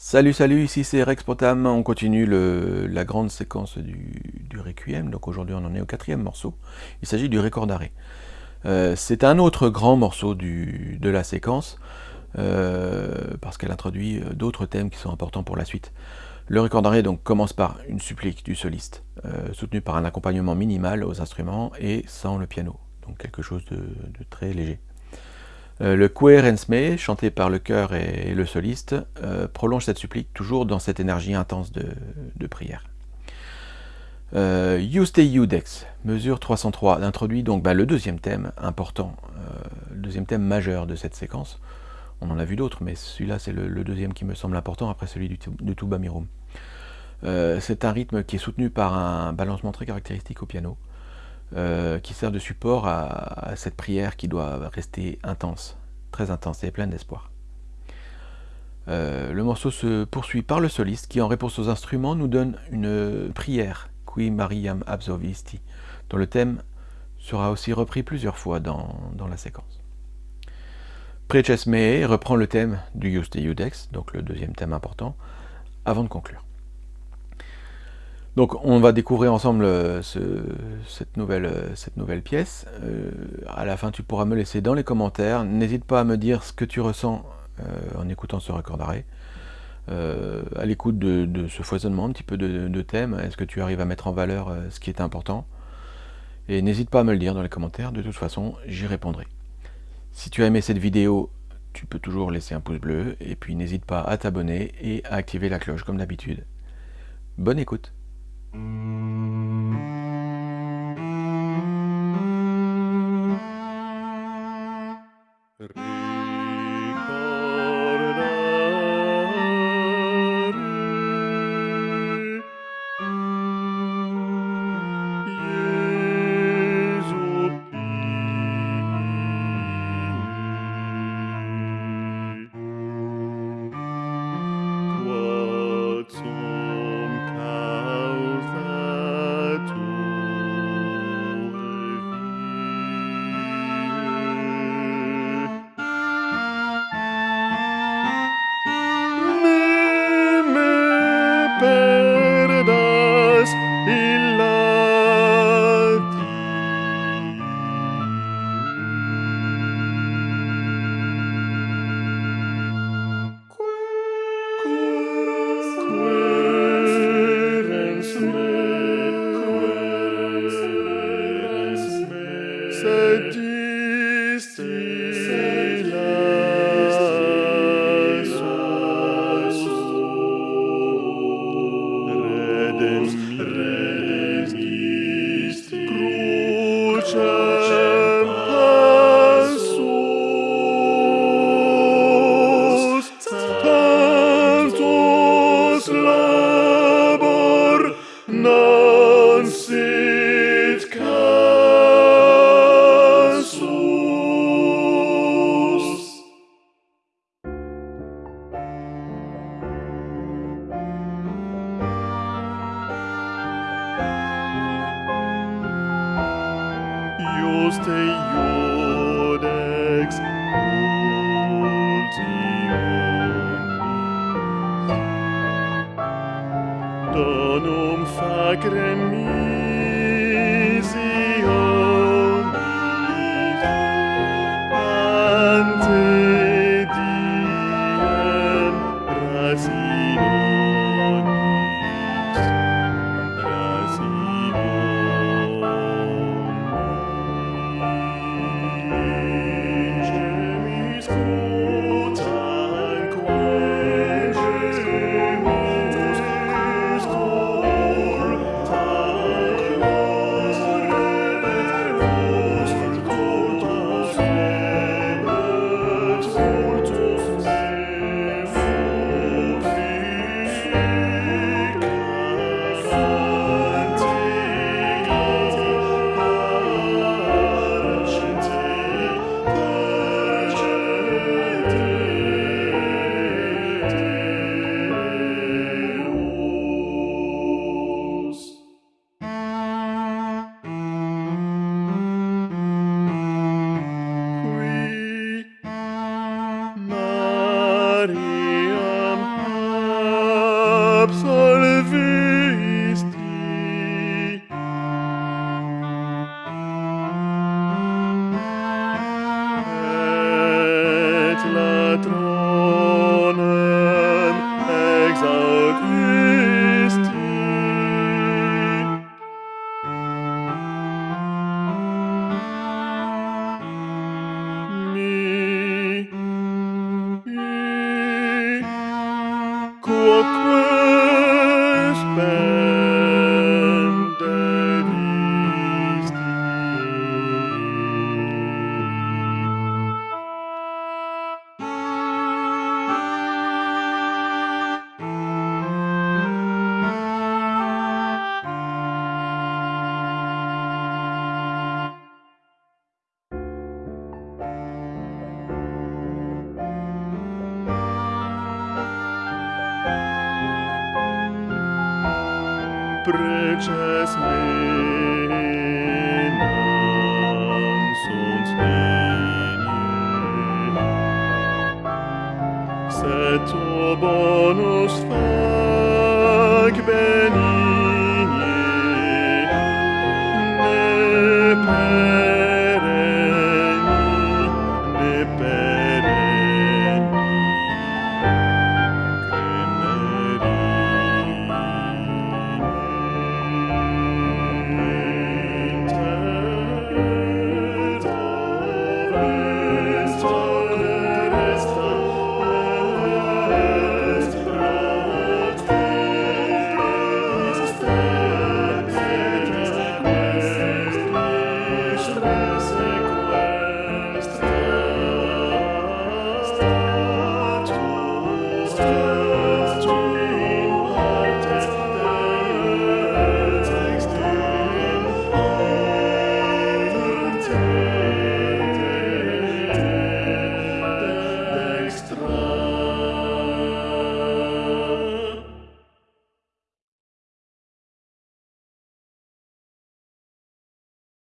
Salut salut, ici c'est Rex Potam, on continue la grande séquence du, Requiem, donc aujourd'hui on en est au quatrième morceau, il s'agit du record d'arrêt. Euh, c'est un autre grand morceau de la séquence, euh, parce qu'elle introduit euh, d'autres thèmes qui sont importants pour la suite. Le record d'arrêt donc commence par une supplique du soliste, soutenue par un accompagnement minimal aux instruments et sans le piano, donc quelque chose de très léger. Euh, le Querensme, chanté par le chœur et, le soliste, euh, prolonge cette supplique toujours dans cette énergie intense de, prière. Euh, you Stay You Dex, mesure 303, introduit donc bah, le deuxième thème important, le deuxième thème majeur de cette séquence. On en a vu d'autres, mais celui-là c'est le, deuxième qui me semble important après celui du, de Tuba Mirum. c'est un rythme qui est soutenu par un balancement très caractéristique au piano, euh, qui sert de support à, cette prière qui doit rester intense, très intense et pleine d'espoir. Euh, le morceau se poursuit par le soliste qui, en réponse aux instruments, nous donne une prière, Qui Mariam Absolvisti, dont le thème sera aussi repris plusieurs fois dans, la séquence. Preces Mee reprend le thème du Juste Iudex, donc le deuxième thème important, avant de conclure. Donc on va découvrir ensemble euh, cette, nouvelle, euh, cette, nouvelle, pièce. Euh, à la fin tu pourras me laisser dans les commentaires. N'hésite pas à me dire ce que tu ressens en écoutant ce record d'arrêt. à l'écoute de, ce foisonnement un petit peu de, thèmes, est-ce que tu arrives à mettre en valeur ce qui est important? Et n'hésite pas à me le dire dans les commentaires, de toute façon j'y répondrai. Si tu as aimé cette vidéo, tu peux toujours laisser un pouce bleu, et puis n'hésite pas à t'abonner et à activer la cloche comme d'habitude. Bonne écoute Mm-hmm. Juste bonum sacre mihi preces menam sunt linea, sed tu bonus fac benigne, ne